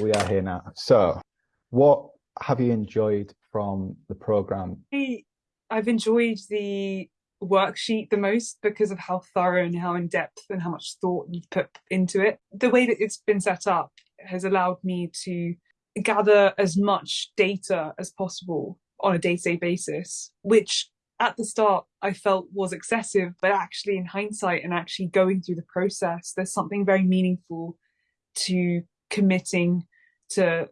We are here now. So, what have you enjoyed from the program? I've enjoyed the worksheet the most because of how thorough and how in depth and how much thought you've put into it. The way that it's been set up has allowed me to gather as much data as possible on a day-to-day basis, which at the start I felt was excessive, but actually in hindsight and actually going through the process, there's something very meaningful to committing to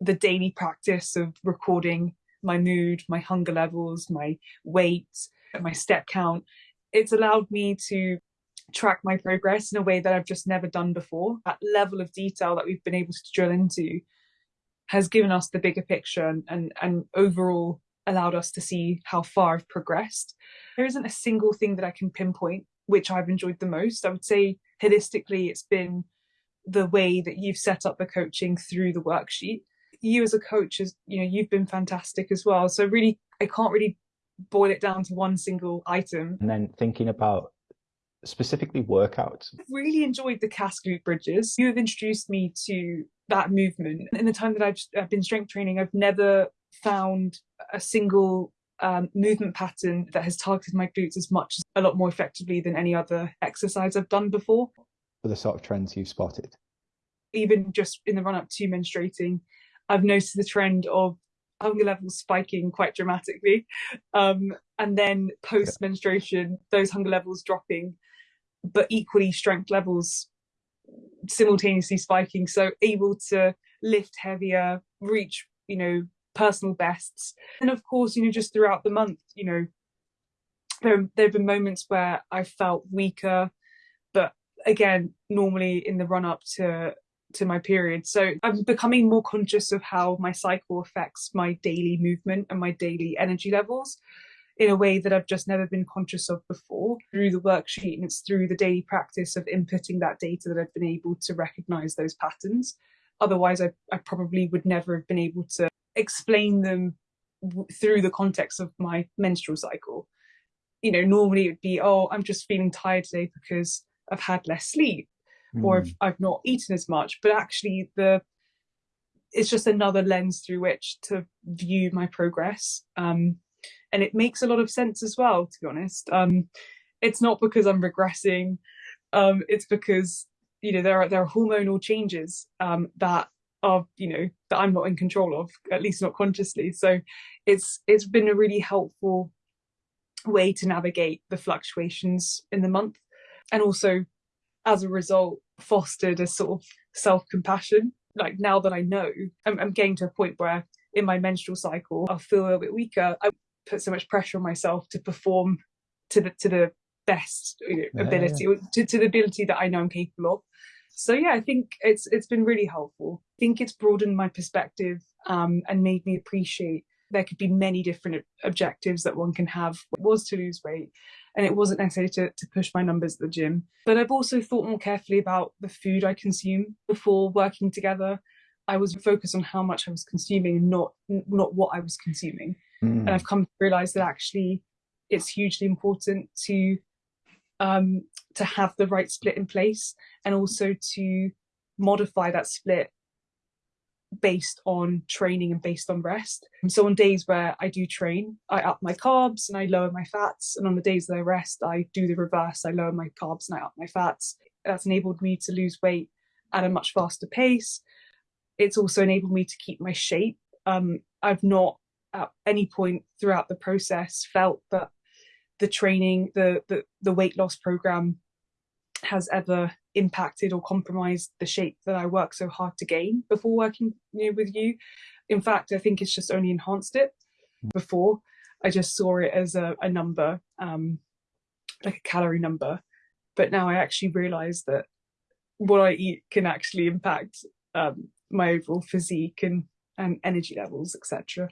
the daily practice of recording my mood, my hunger levels, my weight, my step count. It's allowed me to track my progress in a way that I've just never done before. That level of detail that we've been able to drill into has given us the bigger picture and, and, and overall allowed us to see how far I've progressed. There isn't a single thing that I can pinpoint which I've enjoyed the most. I would say holistically it's been the way that you've set up the coaching through the worksheet. You as a coach is, you know, you've been fantastic as well. So really I can't really boil it down to one single item. And then thinking about specifically workouts. Really enjoyed the glute bridges. You have introduced me to that movement. In the time that I've, I've been strength training, I've never found a single um, movement pattern that has targeted my glutes as much, a lot more effectively than any other exercise I've done before. For the sort of trends you've spotted? Even just in the run up to menstruating, I've noticed the trend of hunger levels spiking quite dramatically. Um, and then post menstruation, those hunger levels dropping, but equally strength levels simultaneously spiking. So able to lift heavier, reach, you know, personal bests. And of course, you know, just throughout the month, you know, there, there have been moments where I felt weaker, again, normally in the run up to to my period. So I'm becoming more conscious of how my cycle affects my daily movement and my daily energy levels in a way that I've just never been conscious of before through the worksheet and it's through the daily practice of inputting that data that I've been able to recognize those patterns. Otherwise, I, I probably would never have been able to explain them through the context of my menstrual cycle. You know, normally it would be, oh, I'm just feeling tired today because I've had less sleep mm. or if hmm. I've not eaten as much. But actually the it's just another lens through which to view my progress. Um, and it makes a lot of sense as well, to be honest. Um, it's not because I'm regressing, um, it's because you know there are there are hormonal changes um, that are you know that I'm not in control of, at least not consciously. So it's it's been a really helpful way to navigate the fluctuations in the month, and also as a result fostered a sort of self-compassion. Like now that I know, I'm, I'm getting to a point where in my menstrual cycle I'll feel a little bit weaker. I put so much pressure on myself to perform to the to the best you know, yeah, ability yeah. To, to the ability that I know I'm capable of so yeah i think it's it's been really helpful i think it's broadened my perspective um, and made me appreciate there could be many different objectives that one can have it was to lose weight and it wasn't necessarily to, to push my numbers at the gym. But i've also thought more carefully about the food i consume. Before working together i was focused on how much i was consuming not not what i was consuming. Mm. and i've come to realize that actually it's hugely important to um, to have the right split in place and also to modify that split based on training and based on rest. And so on days where I do train, I up my carbs and I lower my fats. And on the days that I rest, I do the reverse. I lower my carbs and I up my fats. That's enabled me to lose weight at a much faster pace. It's also enabled me to keep my shape. Um, I've not at any point throughout the process felt that the training, the, the, the weight loss program has ever impacted or compromised the shape that I worked so hard to gain before working you know, with you. In fact, I think it's just only enhanced it. Before, I just saw it as a, a number, um, like a calorie number. But now I actually realize that what I eat can actually impact um, my overall physique and, and energy levels, etc.